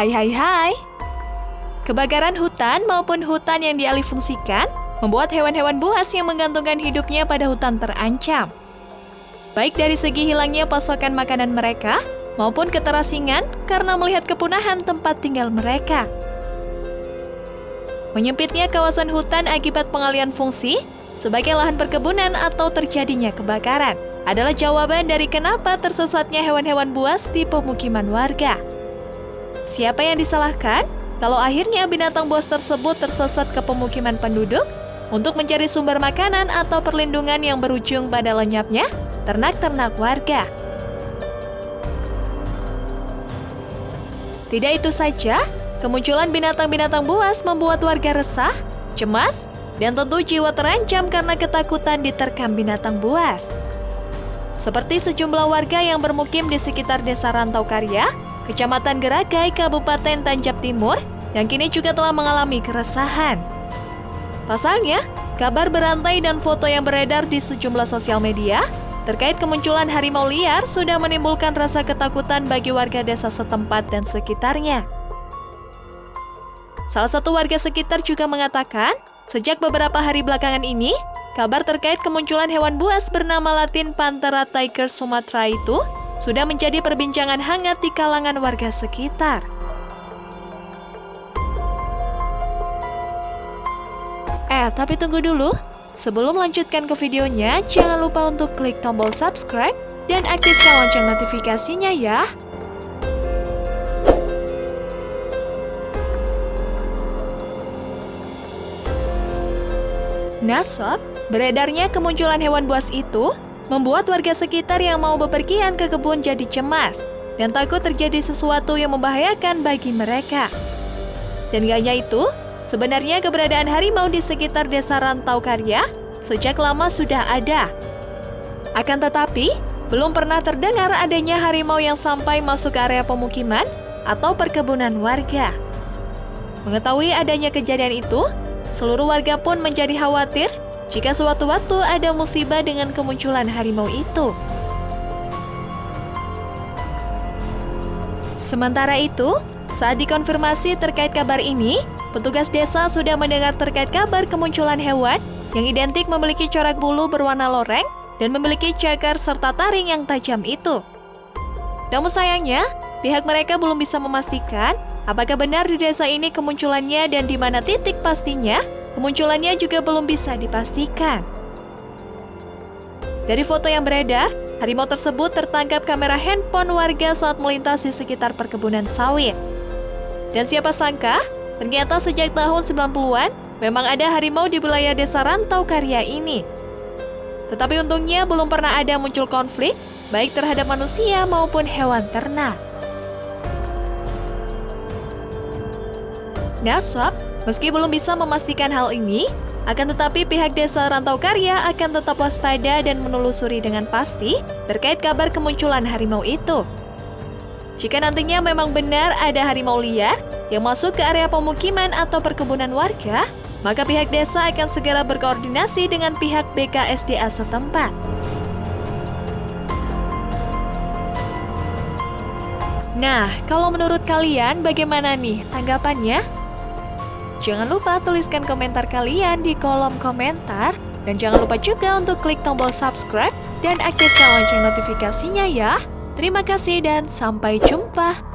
Hai hai hai. Kebakaran hutan maupun hutan yang dialihfungsikan membuat hewan-hewan buas yang menggantungkan hidupnya pada hutan terancam. Baik dari segi hilangnya pasokan makanan mereka maupun keterasingan karena melihat kepunahan tempat tinggal mereka. Menyempitnya kawasan hutan akibat pengalian fungsi sebagai lahan perkebunan atau terjadinya kebakaran adalah jawaban dari kenapa tersesatnya hewan-hewan buas di pemukiman warga. Siapa yang disalahkan? Kalau akhirnya binatang buas tersebut tersesat ke pemukiman penduduk untuk mencari sumber makanan atau perlindungan yang berujung pada lenyapnya ternak-ternak warga. Tidak itu saja, kemunculan binatang-binatang buas membuat warga resah, cemas, dan tentu jiwa terancam karena ketakutan diterkam binatang buas. Seperti sejumlah warga yang bermukim di sekitar desa Rantau Karya, Kecamatan Geragai, Kabupaten Tanjab Timur, yang kini juga telah mengalami keresahan. Pasalnya, kabar berantai dan foto yang beredar di sejumlah sosial media terkait kemunculan harimau liar sudah menimbulkan rasa ketakutan bagi warga desa setempat dan sekitarnya. Salah satu warga sekitar juga mengatakan, sejak beberapa hari belakangan ini, kabar terkait kemunculan hewan buas bernama latin Panthera tiger Sumatra itu sudah menjadi perbincangan hangat di kalangan warga sekitar. Eh, tapi tunggu dulu. Sebelum melanjutkan ke videonya, jangan lupa untuk klik tombol subscribe dan aktifkan lonceng notifikasinya ya. Nah sob, beredarnya kemunculan hewan buas itu membuat warga sekitar yang mau bepergian ke kebun jadi cemas dan takut terjadi sesuatu yang membahayakan bagi mereka. Dan gak hanya itu, sebenarnya keberadaan harimau di sekitar desa Rantau Karya sejak lama sudah ada. Akan tetapi, belum pernah terdengar adanya harimau yang sampai masuk ke area pemukiman atau perkebunan warga. Mengetahui adanya kejadian itu, seluruh warga pun menjadi khawatir jika sewaktu-waktu ada musibah dengan kemunculan harimau itu. Sementara itu, saat dikonfirmasi terkait kabar ini, petugas desa sudah mendengar terkait kabar kemunculan hewan yang identik memiliki corak bulu berwarna loreng dan memiliki cakar serta taring yang tajam itu. Namun sayangnya, pihak mereka belum bisa memastikan apakah benar di desa ini kemunculannya dan di mana titik pastinya Kemunculannya juga belum bisa dipastikan. Dari foto yang beredar, harimau tersebut tertangkap kamera handphone warga saat melintas di sekitar perkebunan sawit. Dan siapa sangka, ternyata sejak tahun 90-an memang ada harimau di wilayah desa Rantau Karya ini. Tetapi untungnya belum pernah ada muncul konflik, baik terhadap manusia maupun hewan ternak. Naswab Meski belum bisa memastikan hal ini, akan tetapi pihak desa Rantau Karya akan tetap waspada dan menelusuri dengan pasti terkait kabar kemunculan harimau itu. Jika nantinya memang benar ada harimau liar yang masuk ke area pemukiman atau perkebunan warga, maka pihak desa akan segera berkoordinasi dengan pihak BKSDA setempat. Nah, kalau menurut kalian bagaimana nih tanggapannya? Jangan lupa tuliskan komentar kalian di kolom komentar. Dan jangan lupa juga untuk klik tombol subscribe dan aktifkan lonceng notifikasinya ya. Terima kasih dan sampai jumpa.